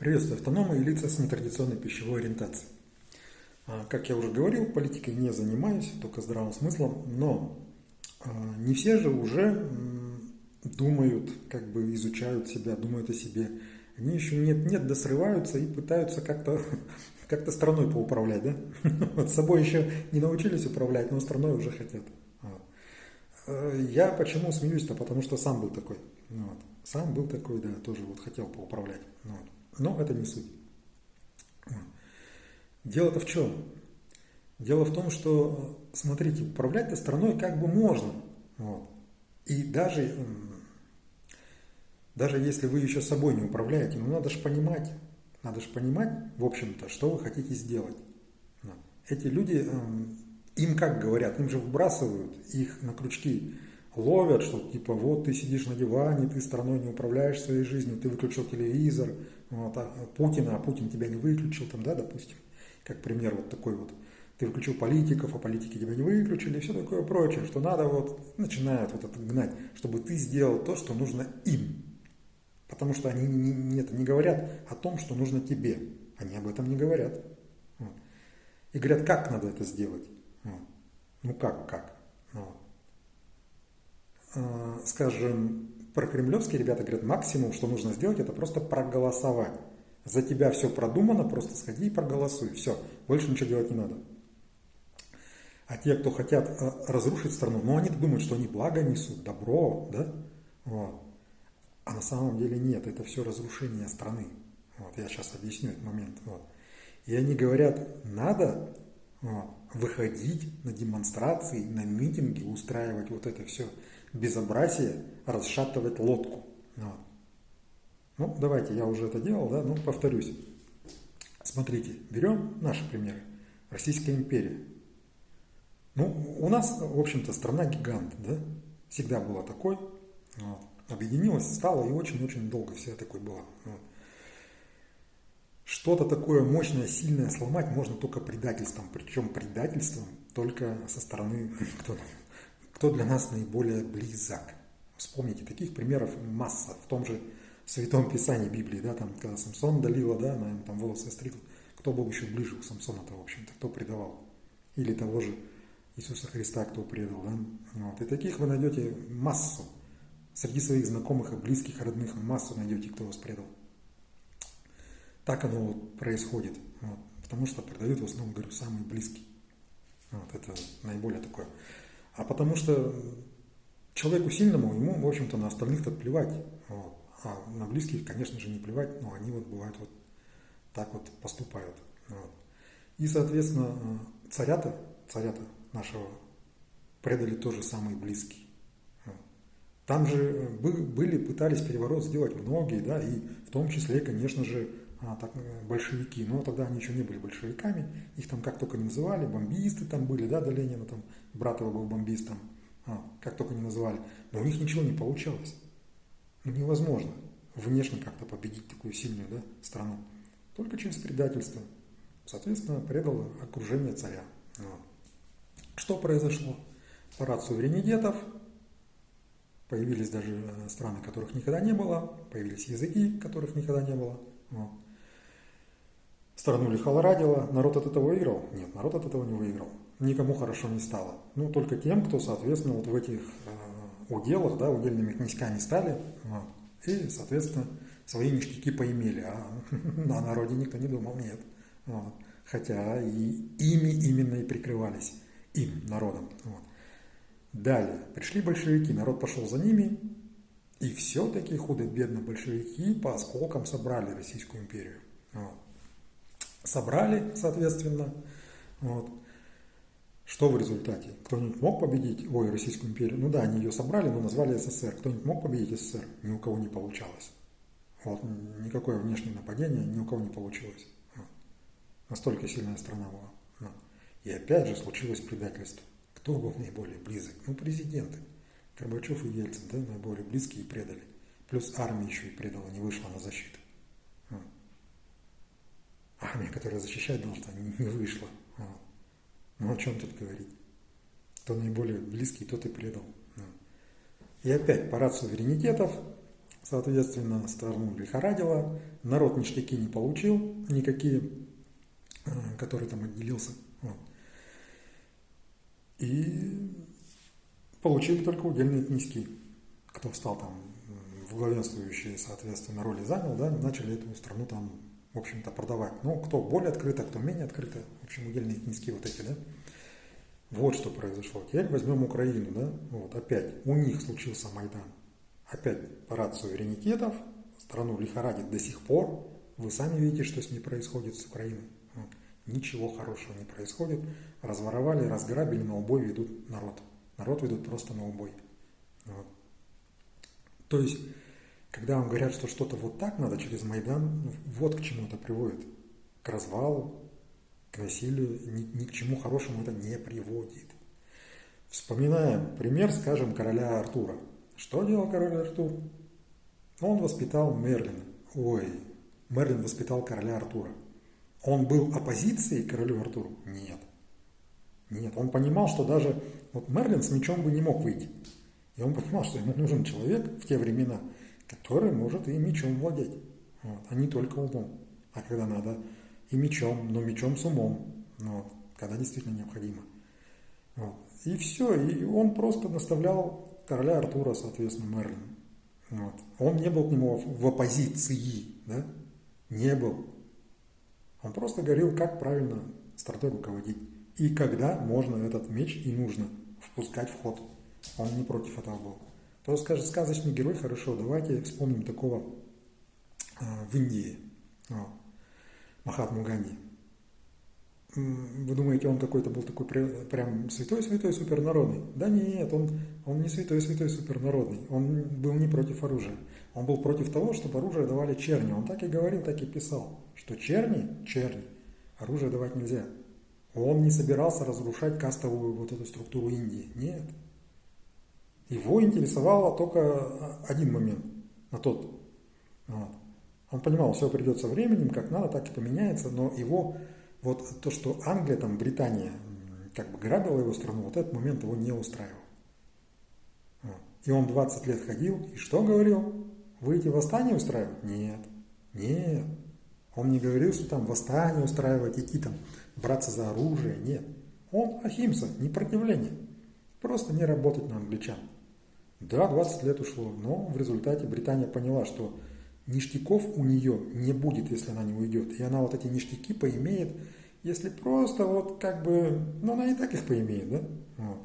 Приветствую автономы и лица с нетрадиционной пищевой ориентацией. А, как я уже говорил, политикой не занимаюсь, только здравым смыслом, но а, не все же уже думают, как бы изучают себя, думают о себе. Они еще нет-нет, досрываются и пытаются как-то как страной поуправлять, да? Вот собой еще не научились управлять, но страной уже хотят. Э, я почему смеюсь-то? Потому что сам был такой. Вот. Сам был такой, да, тоже вот хотел поуправлять. Вот. Но это не суть. Дело-то в чем? Дело в том, что, смотрите, управлять-то страной как бы можно. Вот. И даже, даже если вы еще собой не управляете, ну надо же понимать, надо же понимать, в общем-то, что вы хотите сделать. Эти люди, им как говорят, им же выбрасывают их на крючки ловят, что типа вот ты сидишь на диване, ты страной не управляешь своей жизнью, ты выключил телевизор, вот, а Путин, а Путин тебя не выключил, там, да, допустим, как пример вот такой вот. Ты выключил политиков, а политики тебя не выключили, и все такое прочее, что надо вот, начинают вот это гнать, чтобы ты сделал то, что нужно им. Потому что они не, не, не говорят о том, что нужно тебе. Они об этом не говорят. Вот. И говорят, как надо это сделать. Вот. Ну как, как. Вот. Э, скажем, про кремлевские ребята говорят, максимум, что нужно сделать, это просто проголосовать. За тебя все продумано, просто сходи и проголосуй. Все, больше ничего делать не надо. А те, кто хотят э, разрушить страну, ну они думают, что они благо несут, добро, да? Вот. А на самом деле нет, это все разрушение страны. Вот, я сейчас объясню этот момент. Вот. И они говорят, надо вот, выходить на демонстрации, на митинги, устраивать вот это все безобразие расшатывать лодку. Вот. Ну, давайте, я уже это делал, да, ну, повторюсь. Смотрите, берем наши примеры. Российская империя. Ну, у нас, в общем-то, страна гигант, да, всегда была такой. Вот. Объединилась, стала и очень-очень долго вся такой была. Вот. Что-то такое мощное, сильное сломать можно только предательством. Причем предательством только со стороны, кто кто для нас наиболее близок. Вспомните, таких примеров масса в том же Святом Писании Библии, да, там, когда Самсон долила, да, она там волосы стригла, кто был еще ближе к Самсону-то, в общем-то, кто предавал? Или того же Иисуса Христа, кто предал, да? Вот. И таких вы найдете массу. Среди своих знакомых и близких, родных массу найдете, кто вас предал. Так оно вот происходит. Вот. Потому что предают в основном, говорю, самые близкие. Вот. Это наиболее такое а потому что человеку сильному, ему, в общем-то, на остальных-то плевать. Вот. А на близких, конечно же, не плевать, но они вот бывают вот так вот поступают. Вот. И, соответственно, царята, царята нашего предали тоже самые близкие. Там же были, пытались переворот сделать многие, да, и в том числе, конечно же, а, так, э, большевики, но тогда они еще не были большевиками, их там как только не называли, бомбисты там были, да, до Ленина, там, брат его был бомбистом, а, как только не называли, но у них ничего не получалось. Ну, невозможно внешне как-то победить такую сильную да, страну, только через предательство. Соответственно, предало окружение царя. Вот. Что произошло? Парад суверенитетов, появились даже э, страны, которых никогда не было, появились языки, которых никогда не было. Вот. Страну лихорадило, народ от этого выиграл? Нет, народ от этого не выиграл. Никому хорошо не стало. Ну, только тем, кто, соответственно, вот в этих э, уделах, да, удельными князьками стали, и, соответственно, свои ништяки поимели. А на народе никто не думал, нет. Хотя и ими именно и прикрывались, им, народом. Далее, пришли большевики, народ пошел за ними, и все-таки худо-бедно большевики по осколкам собрали Российскую империю. Вот собрали, соответственно. Вот. Что в результате? Кто-нибудь мог победить, ой, Российскую империю? Ну да, они ее собрали, но назвали СССР. Кто-нибудь мог победить СССР? Ни у кого не получалось. Вот. Никакое внешнее нападение ни у кого не получилось. Вот. Настолько сильная страна была. Вот. И опять же случилось предательство. Кто был наиболее близок? Ну, президенты. Горбачев и Ельцин, да, наиболее близкие предали. Плюс армия еще и предала, не вышла на защиту армия, которая защищать должна, не вышла. Вот. Ну о чем тут говорить? Кто наиболее близкий, тот и предал. И опять парад суверенитетов, Соответственно, страну лихорадило, народ ништяки не получил никакие, э, который там отделился. Вот. И получили только удельные князьки. Кто встал там в главенствующие, соответственно, роли занял, да, начали эту страну там, в общем-то, продавать. Ну, кто более открыто, кто менее открыто, в общем, удельные князьки вот эти, да. Вот что произошло. Теперь возьмем Украину, да, вот опять, у них случился Майдан. Опять парад суверенитетов, страну лихорадит до сих пор. Вы сами видите, что с ней происходит с Украиной. Вот. Ничего хорошего не происходит. Разворовали, разграбили, на убой ведут народ. Народ ведут просто на убой. Вот. То есть, когда вам говорят, что что-то вот так надо через Майдан, вот к чему это приводит. К развалу, к насилию, ни, ни к чему хорошему это не приводит. Вспоминаем пример, скажем, короля Артура. Что делал король Артур? Он воспитал Мерлина. Ой, Мерлин воспитал короля Артура. Он был оппозицией королю Артуру? Нет. Нет, он понимал, что даже вот Мерлин с мечом бы не мог выйти. И он понимал, что ему нужен человек в те времена, который может и мечом владеть, вот, а не только умом. А когда надо, и мечом, но мечом с умом, вот, когда действительно необходимо. Вот. И все, и он просто наставлял короля Артура, соответственно, Мерлин. Вот. Он не был к нему в оппозиции, да? не был. Он просто говорил, как правильно страной руководить. И когда можно этот меч и нужно впускать в ход. Он не против этого был. То скажет, сказочный герой, хорошо, давайте вспомним такого э, в Индии. Вот. Махатму Ганди. Вы думаете, он какой-то был такой прям святой-святой супернародный? Да нет, он, он не святой-святой супернародный. Он был не против оружия. Он был против того, чтобы оружие давали черни. Он так и говорил, так и писал, что черни, черни, оружие давать нельзя. Он не собирался разрушать кастовую вот эту структуру Индии. Нет. Его интересовало только один момент на тот. Вот. Он понимал, все придет со временем, как надо, так и поменяется, но его, вот то, что Англия, там, Британия, как бы грабила его страну, вот этот момент его не устраивал. Вот. И он 20 лет ходил, и что говорил? Вы эти восстания устраивать? Нет. Нет. Он не говорил, что там восстание устраивать, идти там, браться за оружие. Нет. Он ахимса, непротивление. Просто не работать на англичан. Да, 20 лет ушло, но в результате Британия поняла, что ништяков у нее не будет, если она не уйдет. И она вот эти ништяки поимеет, если просто вот как бы, ну она и так их поимеет, да? Вот.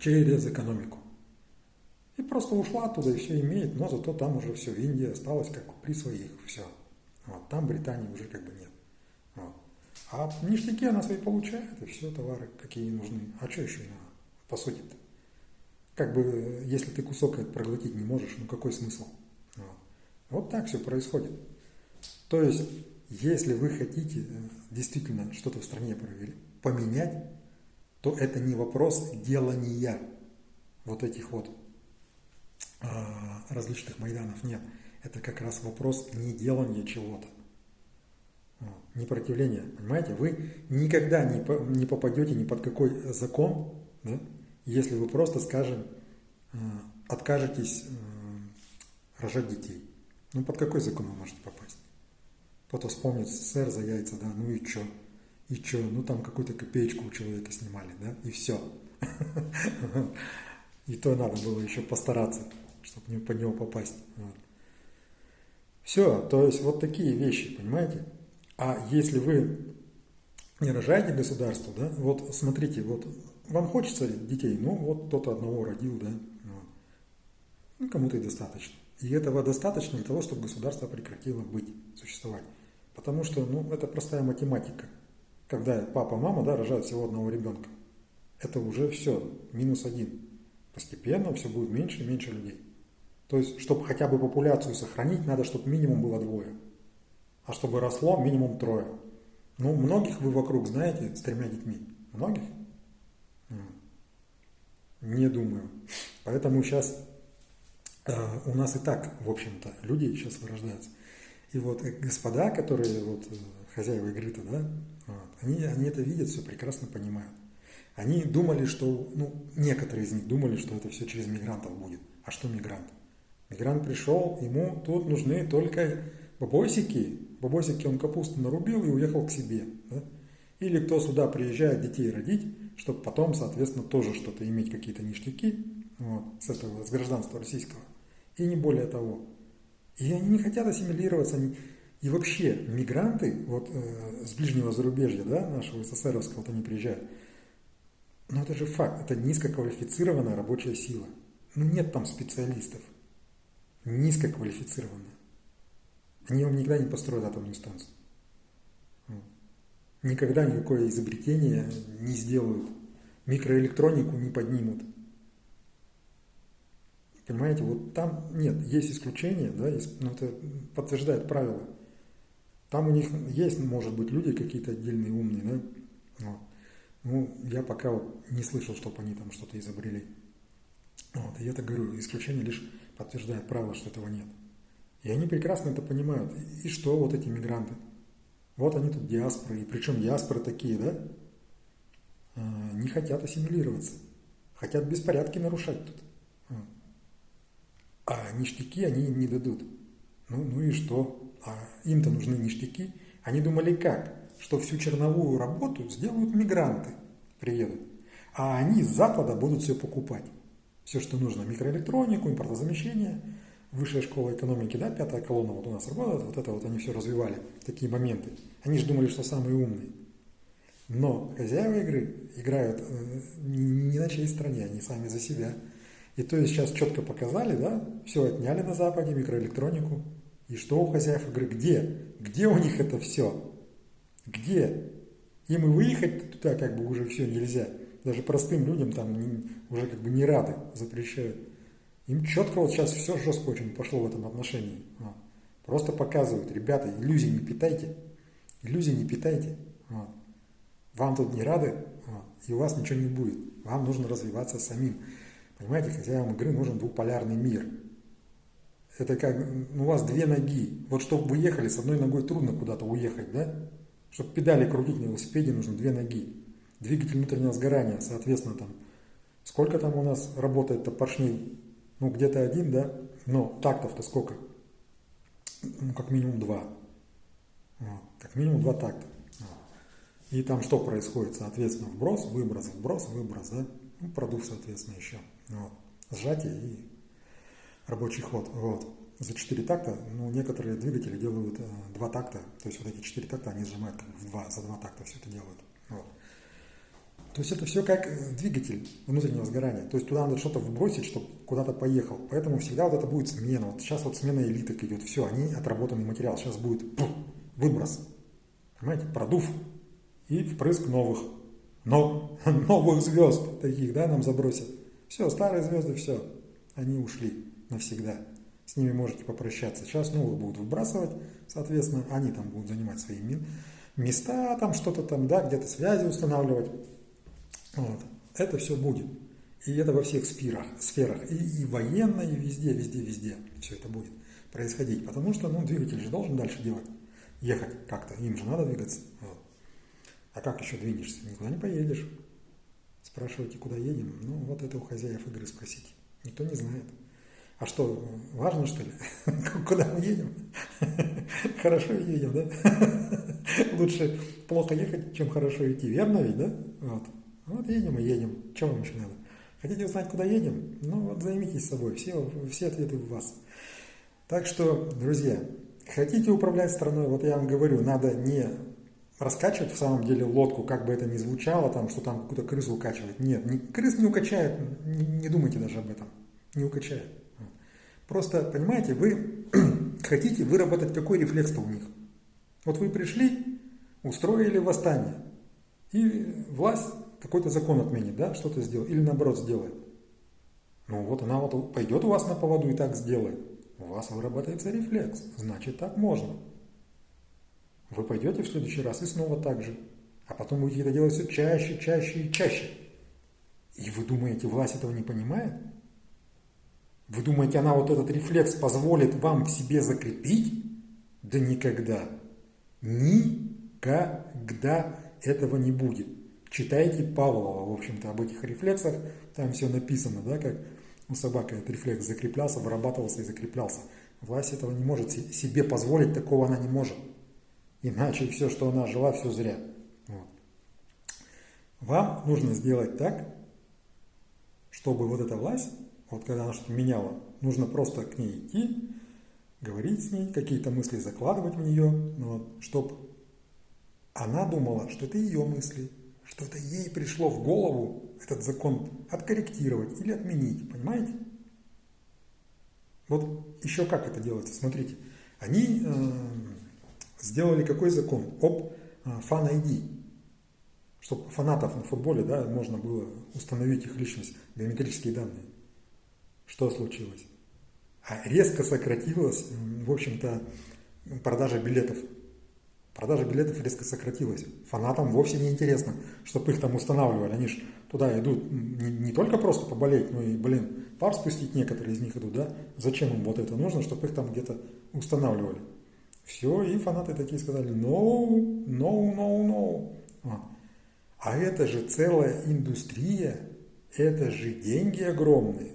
Через экономику. И просто ушла оттуда и все имеет, но зато там уже все, Индия осталась как при своих, все. Вот. Там Британии уже как бы нет. Вот. А ништяки она свои получает, и все, товары какие нужны. А что еще надо, по сути-то? Как бы, если ты кусок этот проглотить не можешь, ну какой смысл? Вот так все происходит. То есть, если вы хотите э, действительно что-то в стране поменять, то это не вопрос делания вот этих вот а, различных майданов. Нет, это как раз вопрос не делания чего-то. Не противления, понимаете? Вы никогда не попадете ни под какой закон, да, если вы просто, скажем, э, откажетесь э, рожать детей. Ну, под какой закон вы можете попасть? Кто-то вспомнит СССР за яйца, да, ну и чё? И чё? Ну, там какую-то копеечку у человека снимали, да, и все. И то надо было еще постараться, чтобы под него попасть. Все, то есть вот такие вещи, понимаете? А если вы не рожаете государство, да, вот смотрите, вот вам хочется детей, ну вот кто-то одного родил, да, вот. ну кому-то и достаточно. И этого достаточно для того, чтобы государство прекратило быть, существовать. Потому что, ну, это простая математика. Когда папа, мама, да, рожают всего одного ребенка, это уже все, минус один. Постепенно все будет меньше и меньше людей. То есть, чтобы хотя бы популяцию сохранить, надо, чтобы минимум было двое. А чтобы росло, минимум трое. Ну, многих вы вокруг знаете с тремя детьми? Многих? Не думаю. Поэтому сейчас Э, у нас и так, в общем-то, люди сейчас вырождаются. И вот э, господа, которые вот э, хозяева игры-то, да, вот, они, они это видят, все прекрасно понимают. Они думали, что, ну, некоторые из них думали, что это все через мигрантов будет. А что мигрант? Мигрант пришел, ему тут нужны только бабосики. Бабосики он капусту нарубил и уехал к себе. Да? Или кто сюда приезжает детей родить, чтобы потом, соответственно, тоже что-то иметь, какие-то ништяки вот, с этого, с гражданства российского. И не более того. И они не хотят ассимилироваться. Они... И вообще, мигранты вот, э, с ближнего зарубежья, да, нашего СССРовского, вот они приезжают, но это же факт, это низкоквалифицированная рабочая сила. Ну нет там специалистов. Низкоквалифицированная. Они вам никогда не построят атомную станцию. Никогда никакое изобретение не сделают. Микроэлектронику не поднимут. Понимаете, вот там нет, есть исключения, да, но это подтверждает правила. Там у них есть, может быть, люди какие-то отдельные умные, да. Вот. Ну, я пока вот не слышал, чтобы они там что-то изобрели. Вот, и я так говорю, исключение лишь подтверждает правило, что этого нет. И они прекрасно это понимают. И что вот эти мигранты? Вот они тут диаспоры, и причем диаспоры такие, да? А, не хотят ассимилироваться. Хотят беспорядки нарушать тут. А, а ништяки они им не дадут. Ну, ну и что? А им-то нужны ништяки. Они думали как? Что всю черновую работу сделают мигранты, приедут. А они с Запада будут все покупать. Все, что нужно. Микроэлектронику, импортозамещение – высшая школа экономики, да, пятая колонна вот у нас работает, вот это вот они все развивали, такие моменты. Они же думали, что самые умные. Но хозяева игры играют э, не на чьей стороне, они сами за себя. И то есть сейчас четко показали, да, все отняли на Западе, микроэлектронику. И что у хозяев игры? Где? Где у них это все? Где? Им и выехать туда как бы уже все нельзя. Даже простым людям там уже как бы не рады, запрещают. Им четко вот сейчас все жестко очень пошло в этом отношении. Вот. Просто показывают, ребята, иллюзий не питайте, иллюзий не питайте. Вот. Вам тут не рады, вот, и у вас ничего не будет. Вам нужно развиваться самим. Понимаете, хозяевам игры нужен двуполярный мир. Это как, ну, у вас две ноги. Вот чтобы вы ехали, с одной ногой трудно куда-то уехать, да? Чтобы педали крутить на велосипеде, нужно две ноги. Двигатель внутреннего сгорания, соответственно, там, сколько там у нас работает-то поршней ну, где-то один, да, но тактов-то сколько? Ну, как минимум два. Вот. Как минимум два такта. Вот. И там что происходит? Соответственно, вброс, выброс, вброс, выброс, да? Ну, продув, соответственно, еще. Вот. Сжатие и рабочий ход. Вот. За четыре такта, ну, некоторые двигатели делают э, два такта, то есть вот эти четыре такта они сжимают как бы в два, за два такта все это делают. То есть это все как э, двигатель внутреннего сгорания. То есть туда надо что-то вбросить, чтобы куда-то поехал. Поэтому всегда вот это будет смена. Вот сейчас вот смена элиток идет. Все, они отработанный материал. Сейчас будет пух, выброс. Понимаете? Продув. И впрыск новых. Но, новых звезд таких, да, нам забросят. Все, старые звезды, все. Они ушли навсегда. С ними можете попрощаться. Сейчас новых будут выбрасывать, соответственно, они там будут занимать свои места, там что-то там, да, где-то связи устанавливать. Вот. Это все будет. И это во всех сферах, сферах и, и военно, и везде, везде, везде все это будет происходить. Потому что ну, двигатель же должен дальше делать, ехать как-то, им же надо двигаться. Вот. А как еще двинешься? Никуда не поедешь. Спрашиваете, куда едем? Ну, вот это у хозяев игры спросите. Никто не знает. А что, важно что ли? Куда мы едем? Хорошо едем, да? Лучше плохо ехать, чем хорошо идти. Верно ведь, да? Вот. Вот едем и едем. Чего вам еще надо? Хотите узнать, куда едем? Ну вот займитесь собой. Все, все ответы в вас. Так что, друзья, хотите управлять страной, вот я вам говорю, надо не раскачивать в самом деле лодку, как бы это ни звучало, там, что там какую-то крысу укачивать. Нет, не, крыс не укачает, не, не думайте даже об этом. Не укачает. Просто, понимаете, вы хотите выработать какой рефлекс-то у них. Вот вы пришли, устроили восстание, и власть какой-то закон отменит, да, что-то сделает, или наоборот сделает. Ну вот она вот пойдет у вас на поводу и так сделает. У вас выработается рефлекс, значит так можно. Вы пойдете в следующий раз и снова так же. А потом будете это делать все чаще, чаще и чаще. И вы думаете, власть этого не понимает? Вы думаете, она вот этот рефлекс позволит вам к себе закрепить? Да никогда. Никогда этого не будет. Читайте Павлова, в общем-то, об этих рефлексах, там все написано, да, как у собак этот рефлекс закреплялся, вырабатывался и закреплялся. Власть этого не может себе позволить, такого она не может. Иначе все, что она жила, все зря. Вот. Вам нужно сделать так, чтобы вот эта власть, вот когда она что-то меняла, нужно просто к ней идти, говорить с ней, какие-то мысли закладывать в нее, вот, чтобы она думала, что это ее мысли, что это ей пришло в голову этот закон откорректировать или отменить, понимаете? Вот еще как это делается, смотрите. Они э, сделали какой закон? Об э, фан-ID. Чтобы фанатов на футболе да, можно было установить их личность, биометрические данные. Что случилось? А резко сократилась, в общем-то, продажа билетов Продажа билетов резко сократилась. Фанатам вовсе не интересно, чтобы их там устанавливали. Они же туда идут не, не только просто поболеть, но и, блин, пар спустить некоторые из них идут, да? Зачем им вот это нужно, чтобы их там где-то устанавливали? Все, и фанаты такие сказали, no, no, no, no. А, а это же целая индустрия, это же деньги огромные.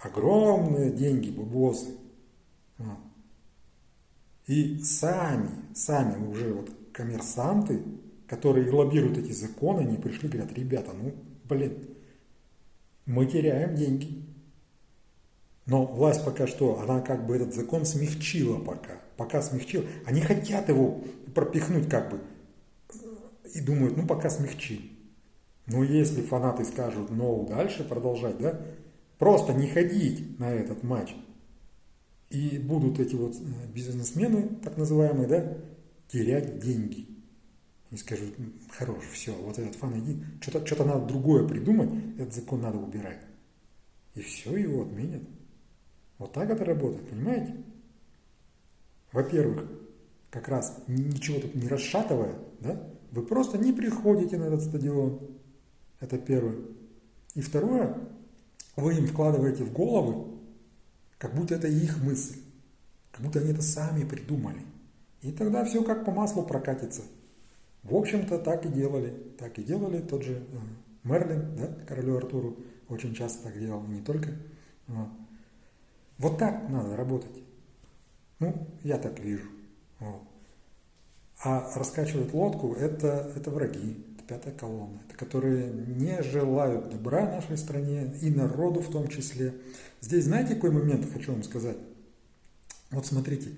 Огромные деньги, бубосы. И сами, сами уже вот коммерсанты, которые лоббируют эти законы, они пришли и говорят, ребята, ну, блин, мы теряем деньги. Но власть пока что, она как бы этот закон смягчила пока. Пока смягчила. Они хотят его пропихнуть как бы. И думают, ну пока смягчим. Но если фанаты скажут, ну дальше продолжать, да, просто не ходить на этот матч, и будут эти вот э, бизнесмены, так называемые, да, терять деньги. И скажут, хорош, все, вот этот фан иди, что-то что надо другое придумать, этот закон надо убирать. И все, его отменят. Вот так это работает, понимаете? Во-первых, как раз ничего тут не расшатывая, да, вы просто не приходите на этот стадион. Это первое. И второе, вы им вкладываете в головы, как будто это их мысль, как будто они это сами придумали. И тогда все как по маслу прокатится. В общем-то, так и делали. Так и делали тот же э, Мерлин, да, королю Артуру, очень часто так делал, не только. Вот. вот так надо работать. Ну, я так вижу. Вот. А раскачивать лодку это, это враги, пятая колонна, это которые не желают добра нашей стране и народу в том числе. Здесь знаете, какой момент хочу вам сказать? Вот смотрите,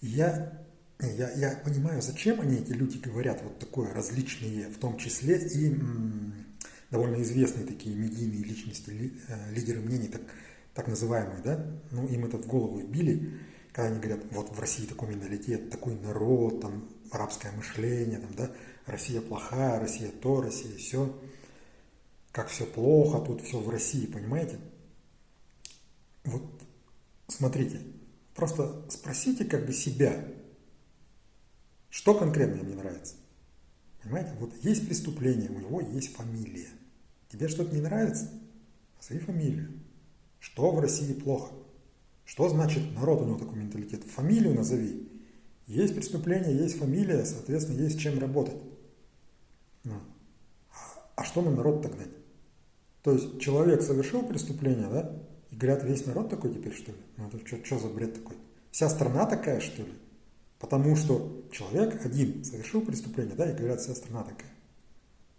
я, я, я понимаю, зачем они, эти люди, говорят вот такое различные, в том числе и м, довольно известные такие медийные личности, ли, э, лидеры мнений, так, так называемые, да, ну им это в голову вбили, когда они говорят, вот в России такой менталитет, такой народ, там арабское мышление, там, да, Россия плохая, Россия то, Россия все, как все плохо, тут все в России, понимаете? Вот смотрите, просто спросите как бы себя, что конкретно мне нравится. Понимаете, вот есть преступление, у него есть фамилия. Тебе что-то не нравится? Назови фамилию. Что в России плохо? Что значит народ у него такой менталитет? Фамилию назови. Есть преступление, есть фамилия, соответственно, есть чем работать. Ну. А что на народ тогда? То есть человек совершил преступление, да? И говорят, весь народ такой теперь, что ли? Ну это что, что за бред такой? Вся страна такая, что ли? Потому что человек один совершил преступление, да, и говорят, вся страна такая.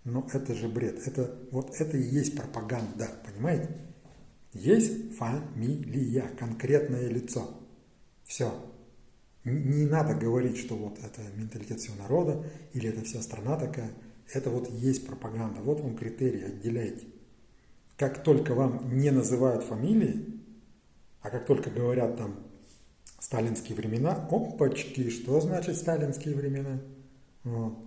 Но это же бред. Это, вот это и есть пропаганда, понимаете? Есть фамилия, конкретное лицо. Все. Не надо говорить, что вот это менталитет всего народа, или это вся страна такая. Это вот есть пропаганда. Вот вам критерий, отделяйте как только вам не называют фамилии, а как только говорят там сталинские времена, опачки, что значит сталинские времена? Вот.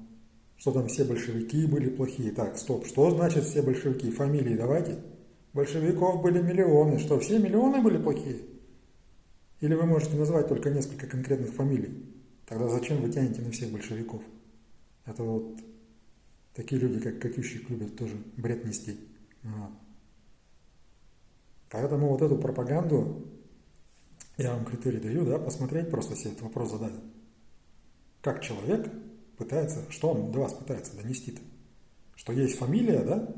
Что там все большевики были плохие. Так, стоп, что значит все большевики? Фамилии давайте. Большевиков были миллионы. Что, все миллионы были плохие? Или вы можете назвать только несколько конкретных фамилий? Тогда зачем вы тянете на всех большевиков? Это вот такие люди, как Катющик, любят тоже бред нести. Вот. Поэтому вот эту пропаганду, я вам критерий даю, да, посмотреть, просто себе этот вопрос задать. Как человек пытается, что он до вас пытается донести-то? Что есть фамилия, да,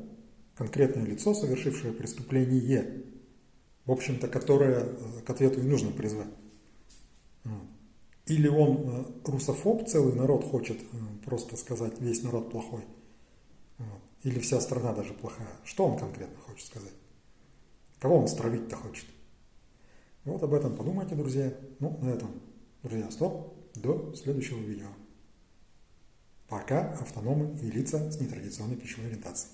конкретное лицо, совершившее преступление, в общем-то, которое к ответу и нужно призвать. Или он русофоб, целый народ хочет просто сказать, весь народ плохой. Или вся страна даже плохая. Что он конкретно хочет сказать? Кого он стравить-то хочет? Вот об этом подумайте, друзья. Ну, на этом, друзья, стоп. До следующего видео. Пока автономы и лица с нетрадиционной пищевой ориентацией.